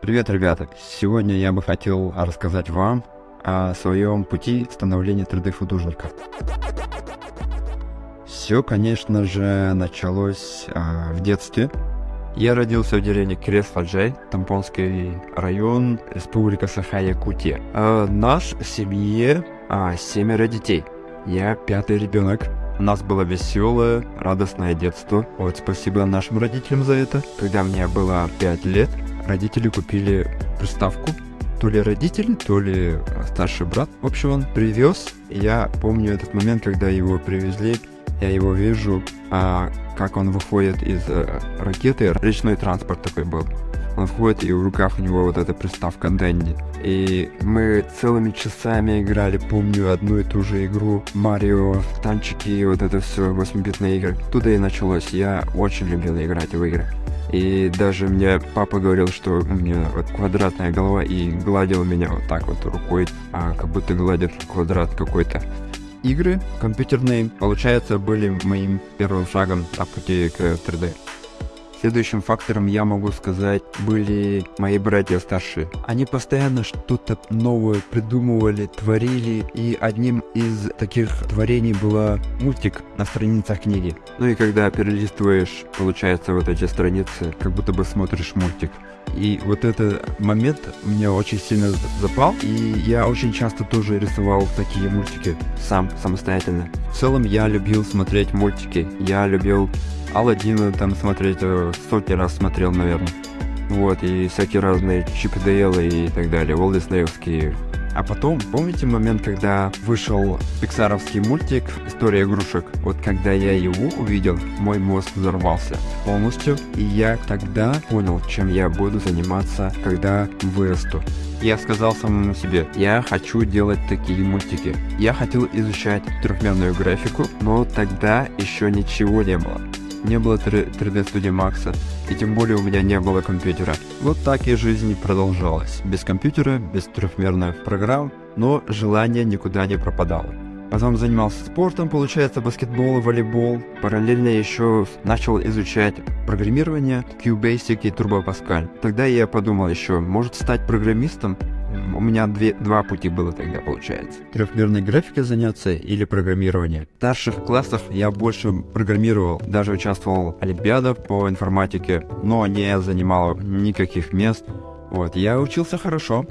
Привет, ребята! Сегодня я бы хотел рассказать вам о своем пути становления 3D-художника. Все, конечно же, началось а, в детстве. Я родился в деревне Крест-Фаджай, Тампонский район, Республика Саха-Якутия. А, нас в семье а, семеро детей. Я пятый ребенок. У нас было веселое, радостное детство. Вот спасибо нашим родителям за это. Когда мне было 5 лет, родители купили приставку. То ли родители, то ли старший брат. В общем, он привез. Я помню этот момент, когда его привезли. Я его вижу, а как он выходит из э, ракеты. Речной транспорт такой был. Он входит, и в руках у него вот эта приставка Дэнди. И мы целыми часами играли, помню, одну и ту же игру. Марио, танчики, вот это все, 8-битные игры. Туда и началось. Я очень любил играть в игры. И даже мне папа говорил, что у меня вот квадратная голова и гладил меня вот так вот рукой, а как будто гладит квадрат какой-то. Игры компьютерные, получается, были моим первым шагом на пути к 3D. Следующим фактором, я могу сказать, были мои братья старшие. Они постоянно что-то новое придумывали, творили, и одним из таких творений было мультик на страницах книги. Ну и когда перелистываешь, получается, вот эти страницы, как будто бы смотришь мультик. И вот этот момент мне очень сильно запал, и я очень часто тоже рисовал такие мультики сам, самостоятельно. В целом я любил смотреть мультики, я любил Алладина там смотреть, э, сотни раз смотрел, наверное. Вот, и всякие разные Чип и и так далее, Волдиснеевские. А потом, помните момент, когда вышел пиксаровский мультик «История игрушек»? Вот когда я его увидел, мой мозг взорвался полностью, и я тогда понял, чем я буду заниматься, когда вырасту. Я сказал самому себе, я хочу делать такие мультики. Я хотел изучать трехмерную графику, но тогда еще ничего не было не было 3D студии Макса, и тем более у меня не было компьютера. Вот так и жизнь продолжалась. Без компьютера, без трехмерных программ, но желание никуда не пропадало. Потом занимался спортом, получается, баскетбол, волейбол. Параллельно еще начал изучать программирование, QBasic и Turbo Pascal. Тогда я подумал еще, может стать программистом? У меня две, два пути было тогда, получается. Трехмерной графикой заняться или программирование. В старших классах я больше программировал, даже участвовал в олимпиадах по информатике, но не занимал никаких мест. Вот, я учился хорошо,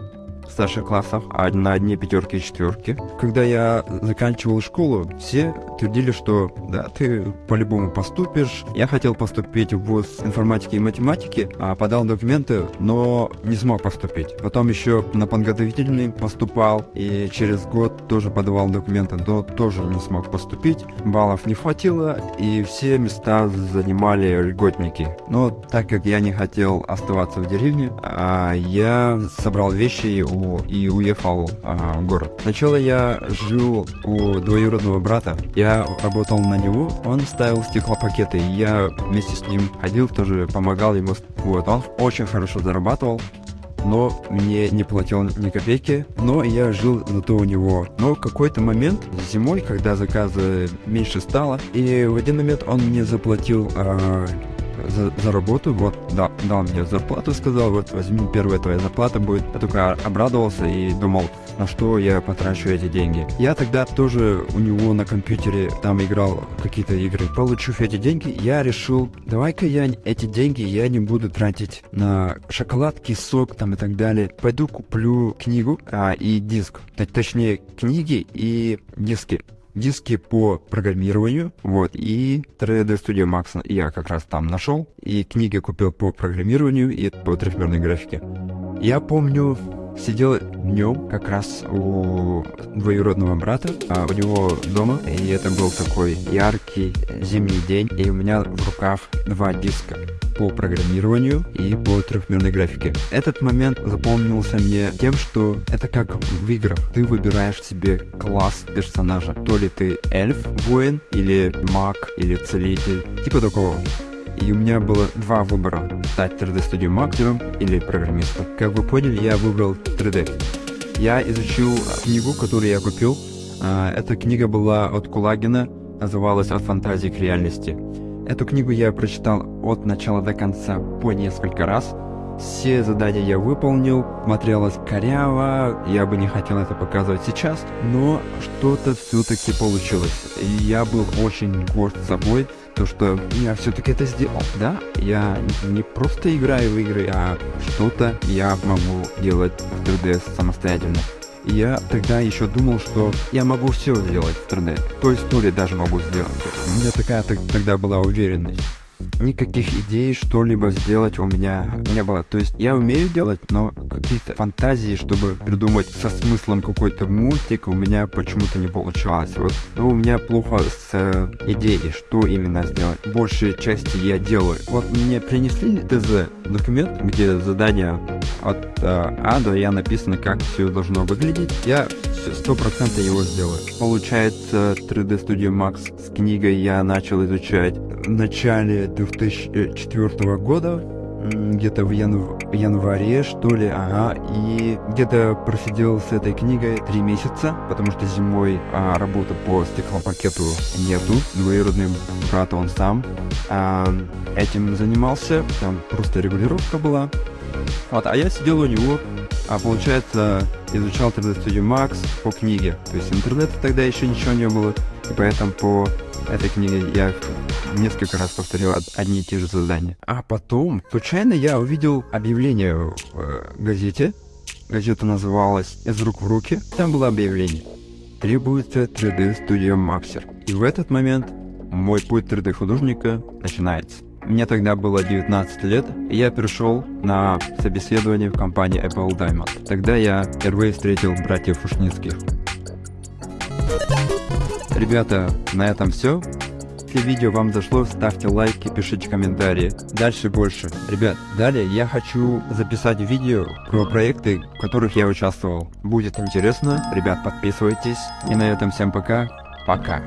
старших классах, а на одни пятерки и четверки. Когда я заканчивал школу, все твердили, что да, ты по-любому поступишь. Я хотел поступить в вуз информатики и математики, а подал документы, но не смог поступить. Потом еще на подготовительный поступал, и через год тоже подавал документы, но тоже не смог поступить. Баллов не хватило, и все места занимали льготники. Но так как я не хотел оставаться в деревне, а я собрал вещи у и уехал а, в город. Сначала я жил у двоюродного брата. Я работал на него, он ставил стеклопакеты. Я вместе с ним ходил, тоже помогал ему. Вот, он очень хорошо зарабатывал но мне не платил ни копейки, но я жил зато у него. Но какой-то момент зимой, когда заказы меньше стало, и в один момент он мне заплатил а, за, за работу, вот, да, дал мне зарплату, сказал, вот, возьми, первая твоя зарплата будет. Я только обрадовался и думал, на что я потрачу эти деньги. Я тогда тоже у него на компьютере там играл какие-то игры. Получив эти деньги, я решил, давай-ка я эти деньги я не буду тратить на шоколадки, сок там и так далее. Пойду куплю книгу а, и диск. Точнее, книги и диски диски по программированию, вот, и 3D Studio Max я как раз там нашел, и книги купил по программированию и по трехмерной графике. Я помню, сидел днем как раз у двоюродного брата, а у него дома, и это был такой яркий зимний день, и у меня в руках два диска по программированию и по трехмерной графике. Этот момент запомнился мне тем, что это как в играх. Ты выбираешь себе класс персонажа. То ли ты эльф, воин, или маг, или целитель. Типа такого. И у меня было два выбора. Стать 3D Studio мастером или программистом. Как вы поняли, я выбрал 3D. Я изучил книгу, которую я купил. А, эта книга была от Кулагина, называлась «От фантазии к реальности». Эту книгу я прочитал от начала до конца по несколько раз. Все задания я выполнил, смотрелось коряво, я бы не хотел это показывать сейчас, но что-то все-таки получилось. И я был очень горд собой, то что я все-таки это сделал, да? Я не просто играю в игры, а что-то я могу делать в 3DS самостоятельно. Я тогда еще думал, что я могу все сделать в 3D. То ли даже могу сделать. У меня такая тогда была уверенность никаких идей что-либо сделать у меня не было. То есть я умею делать, но какие-то фантазии, чтобы придумать со смыслом какой-то мультик, у меня почему-то не получалось. Вот ну, у меня плохо с э, идеей, что именно сделать. Большей части я делаю. Вот мне принесли ТЗ документ, где задание от э, А до Я написано, как все должно выглядеть. Я сто процентов его сделаю. Получается, 3D Studio Max с книгой я начал изучать начале 2004 года, где-то в янв... январе, что ли, ага, и где-то просидел с этой книгой три месяца, потому что зимой а, работы по стеклопакету нету, двоюродный брат он сам а, этим занимался, там просто регулировка была, вот, а я сидел у него, а получается изучал 3D Studio Max по книге, то есть интернета тогда еще ничего не было, и поэтому по этой книге я несколько раз повторил одни и те же задания. А потом, случайно я увидел объявление в э, газете. Газета называлась «Из рук в руки». Там было объявление. Требуется 3D Studio Maxer. И в этот момент мой путь 3D художника начинается. Мне тогда было 19 лет, и я пришел на собеседование в компании Apple Diamond. Тогда я впервые встретил братьев Фушницких. Ребята, на этом все. Если видео вам зашло, ставьте лайки, пишите комментарии. Дальше больше. Ребят, далее я хочу записать видео про проекты, в которых я участвовал. Будет интересно. Ребят, подписывайтесь. И на этом всем пока. Пока.